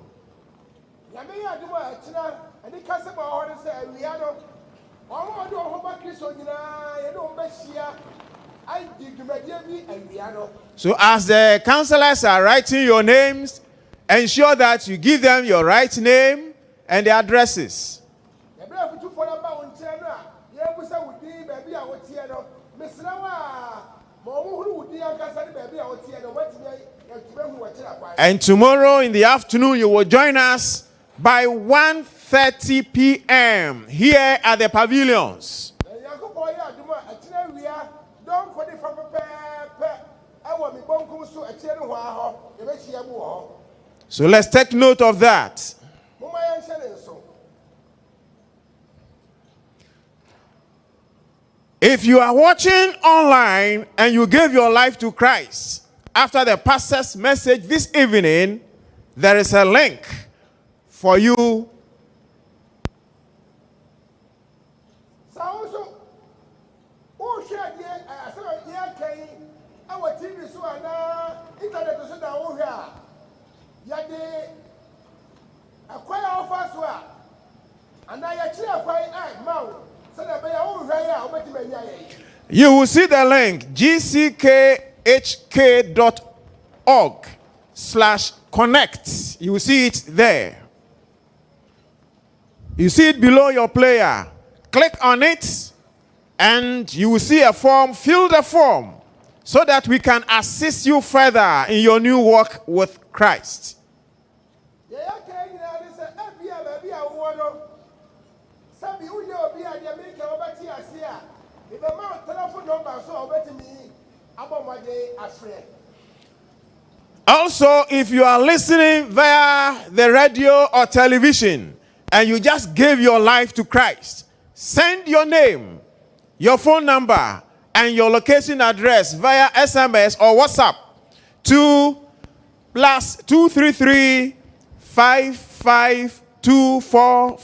So, as the counselors are writing your names, ensure that you give them your right name and the addresses. yɛberɛ afotufoɔ no ba wo nkyɛn no a yɛbusa wo din baabi a woteɛ no mesrɛ wo a ma ɔmo hunu wo din ankasa ne baabi a woteɛ no wɔatumi yɛtumi ahu wɔkyerɛ kwan And tomorrow in the afternoon, you will join us by 1.30 p.m. here at the pavilions. So let's take note of that. momma yɛnhyɛ ne nso If you are watching online and you gave your life to Christ after the pastor's message this evening, there is a link for you You will see the link gckhk.org slash connect. You will see it there. You see it below your player. Click on it and you will see a form. Fill the form so that we can assist you further in your new walk with Christ. Telephone number so Also, if you are listening via the radio or television and you just gave your life to Christ, send your name, your phone number, and your location address via SMS or WhatsApp to plus 233 5524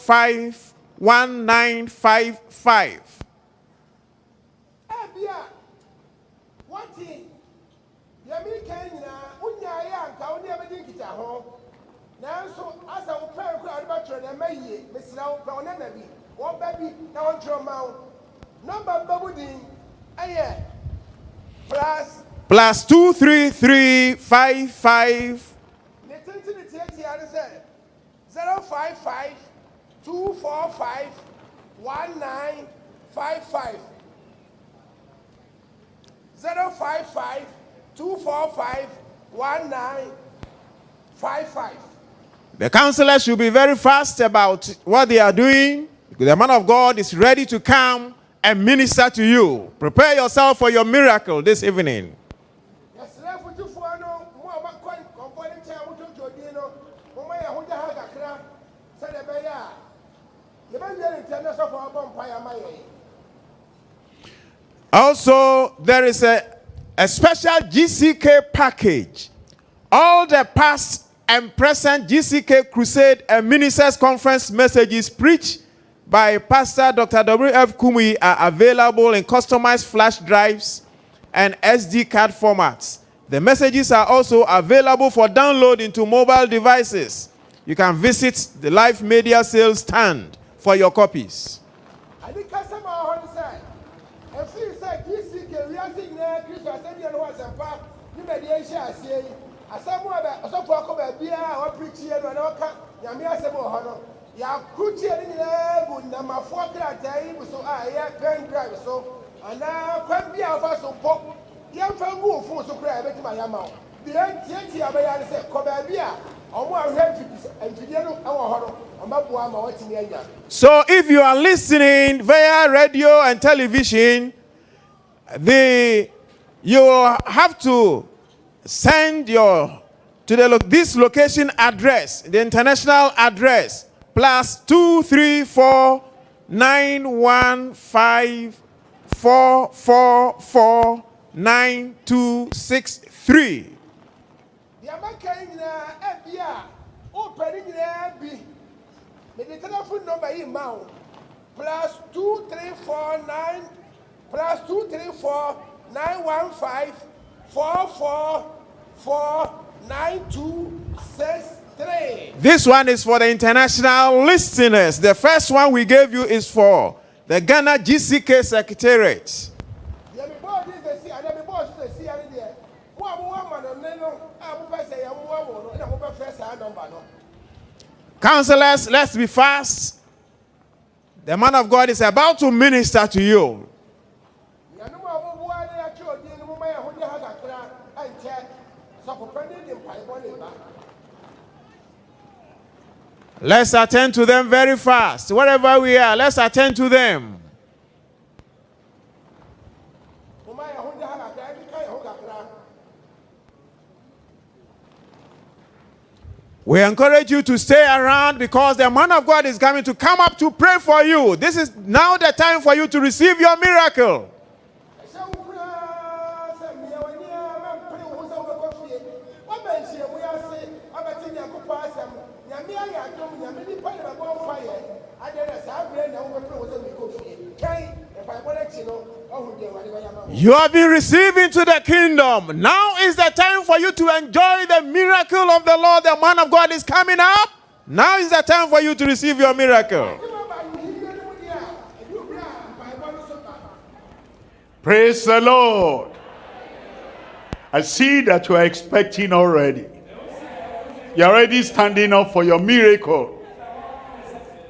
asa wo pɛn kora ɔde bɛtwerɛ deɛ ɛma yie mesra wo pɛ ɔne na bi wɔbɛ bi na wɔntwerɛ ma wo nɔmba mbabu din ɛyɛ plus plus two three three five five ne tenten ne tiatia ne sɛ zero five five two four five one nine five five zero five five two four five one nine five five. The counselors should be very fast about what they are doing the man of God is ready to come and minister to you. Prepare yourself for your miracle this evening. Also, there is a, a special GCK package. All the past and present GCK Crusade and Ministers Conference messages preached by Pastor Dr. W.F. Kumuyi are available in customized flash drives and SD card formats. The messages are also available for download into mobile devices. You can visit the Live Media Sales stand for your copies. Asɛm a ɔsɔfo akɔ baabiaa a wɔpirikyie no ɛna ɔka nyame asɛm wɔ hɔ no yɛakrokyie no nyinaa gu namafoɔ krataa yi so a ɛyɛ pen drive so anaa kwan bi a wɔfa so mpo yɛmfa ngu wo fon so koraa yɛbɛtumi ayɛ ama wo. Deɛ ntiatia bɛyɛ ne sɛ kɔ baabi a So if you are listening via radio and television, the you have to send your to the lo- this location address, the international address, plus two three four nine one five four four four nine two six three. deɛ maka yi nyinaa ɛbi a wopɛ ne nyinaa bi mede telephone number ma wo plus two three four nine plus two three four nine one five four four four nine two six three. This one is for the international listeners. The first one we gave you is for the Ghana GCK Secretariat. deɛ mebɔɔ de sɛsi anaa mebɔɔ so sɛsi ane deɛ mo a mowɔ amanɔne no a mopɛ sɛ yɛmmoa wo no ɛna mobɛfrɛ saa nɔmba no Counselors, let's be fast. The man of God is about to minister to you. Let's attend to them very fast. Wherever we are, let's attend to them. We encourage you to stay around because the man of God is coming to come up to pray for you. This is now the time for you to receive your miracle. You have been received into the kingdom. Now is the time for you to enjoy the miracle of the Lord. The man of God is coming up. Now is the time for you to receive your miracle. Praise the Lord. I see that you are expecting already. You're already standing up for your miracle.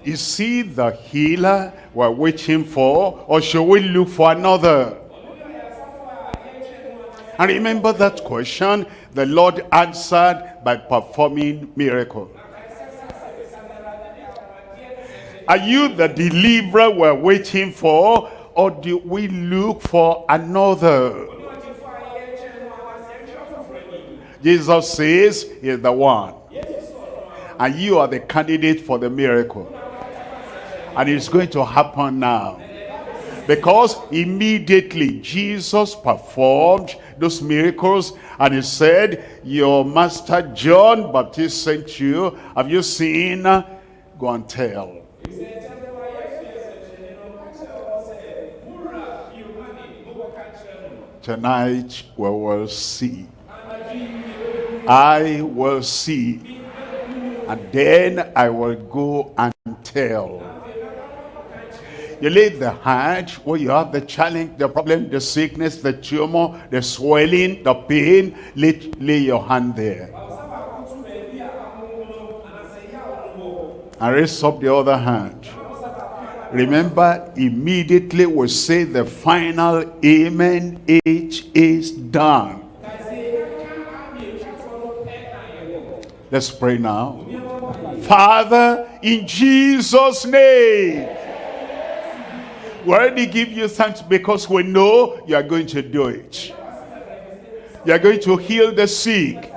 Is he the healer we're waiting for, or should we look for another? And remember that question, the Lord answered by performing miracle. Are you the deliverer we're waiting for, or do we look for another? Jesus says he's the one. And you are the candidate for the miracle. And it's going to happen now. Because immediately Jesus performed those miracles and he said, your master John Baptist sent you. Have you seen? Go and tell. Tonight we will see. I will see. And then I will go and tell. You lay the hand where you have the challenge, the problem, the sickness, the tumor, the swelling, the pain. Lay, lay your hand there. And raise up the other hand. Remember, immediately we say the final amen. It is done. Let's pray now. Father, in Jesus' name, we already give you thanks because we know you are going to do it. You are going to heal the sick.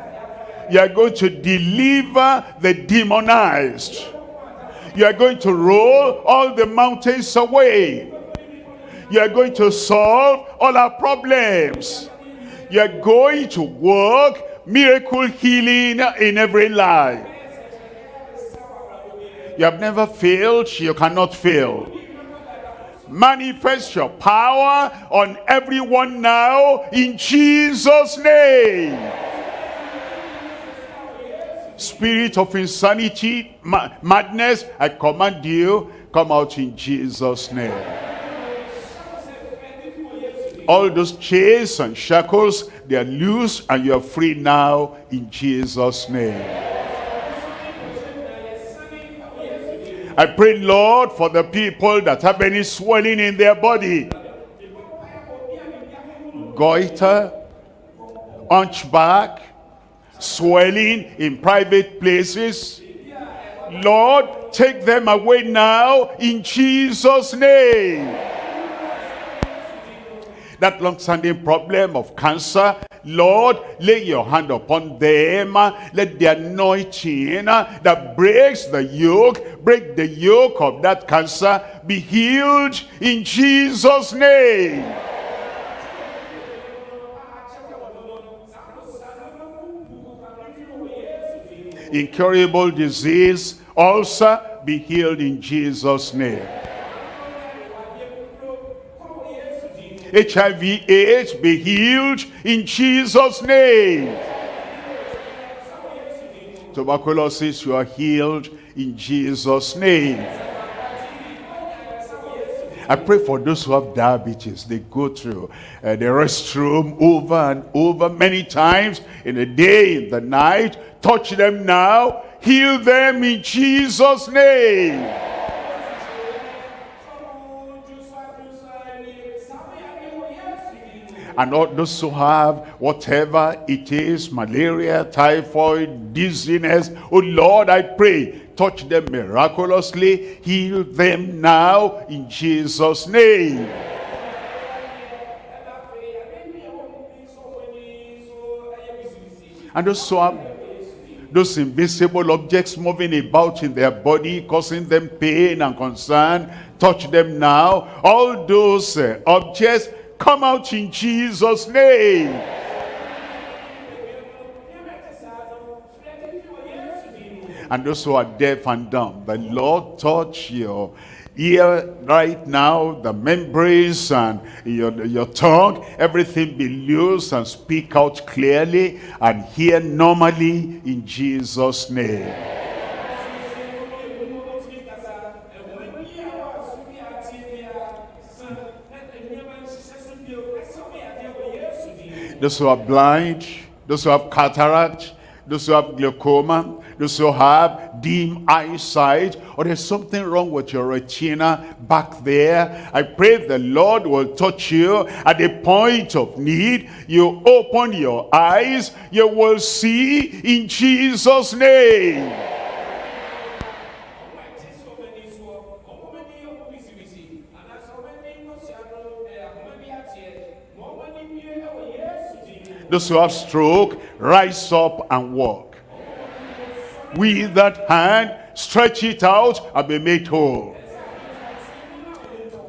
You are going to deliver the demonized. You are going to roll all the mountains away. You are going to solve all our problems. You are going to work miracle healing in every life. You have never failed, you cannot fail. Manifest your power on everyone now in Jesus' name. Spirit of insanity, ma madness, I command you, come out in Jesus' name. All those chains and shackles, they are loose and you are free now in Jesus' name. I pray, Lord, for the people that have any swelling in their body. Goiter, hunchback, swelling in private places. Lord, take them away now in Jesus' name. That long-standing problem of cancer, Lord, lay your hand upon them. Let the anointing that breaks the yoke, break the yoke of that cancer, be healed in Jesus' name. Incurable disease, ulcer, be healed in Jesus' name. HIV AIDS be healed in Jesus name. Tuberculosis you are healed in Jesus name. I pray for those who have diabetes. They go through uh, the restroom over and over many times in the day, in the night. Touch them now. Heal them in Jesus' name. And all those who have whatever it is, malaria, typhoid, dizziness, oh Lord, I pray, touch them miraculously, heal them now in Jesus' name. And those who have those invisible objects moving about in their body, causing them pain and concern, touch them now. All those uh, objects Come out in Jesus' name. And those who are deaf and dumb, the Lord touch your ear right now, the membranes and your, your tongue, everything be loose and speak out clearly and hear normally in Jesus' name. Those who are blind, those who have cataract, those who have glaucoma, those who have dim eyesight, or there's something wrong with your retina back there. I pray the Lord will touch you at the point of need. You open your eyes, you will see in Jesus' name. Those who have stroke, rise up and walk. With that hand, stretch it out and be made whole.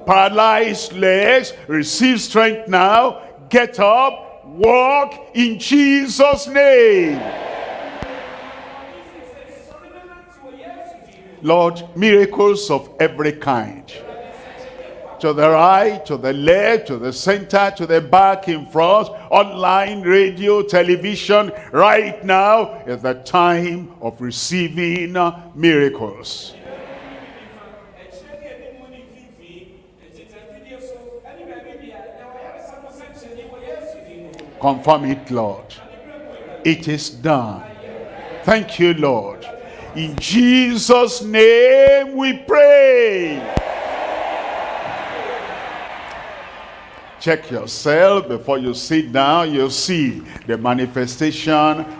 Paralyzed legs, receive strength now. Get up, walk in Jesus' name. Lord, miracles of every kind to the right, to the left, to the center, to the back, in front, online, radio, television. Right now is the time of receiving miracles. Confirm it, Lord. It is done. Thank you, Lord. In Jesus' name we pray. Check yourself before you sit down. You'll see the manifestation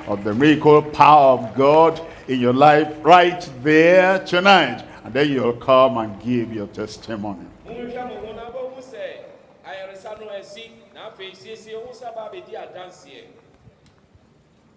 of the miracle power of god in your life right there tonight. And then you'll come and give your testimony